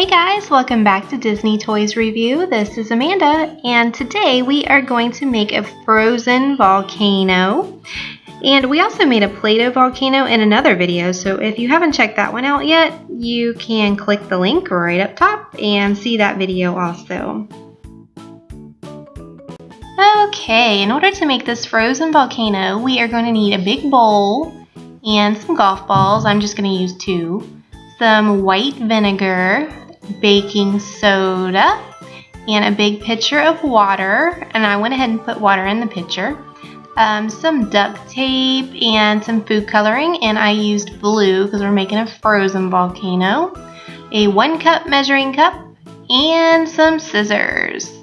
Hey guys, welcome back to Disney Toys Review. This is Amanda, and today we are going to make a frozen volcano. And we also made a Play-Doh volcano in another video, so if you haven't checked that one out yet, you can click the link right up top and see that video also. Okay, in order to make this frozen volcano, we are going to need a big bowl and some golf balls. I'm just going to use two. Some white vinegar, baking soda, and a big pitcher of water. And I went ahead and put water in the pitcher. Um, some duct tape and some food coloring. And I used blue because we're making a frozen volcano. A one cup measuring cup and some scissors.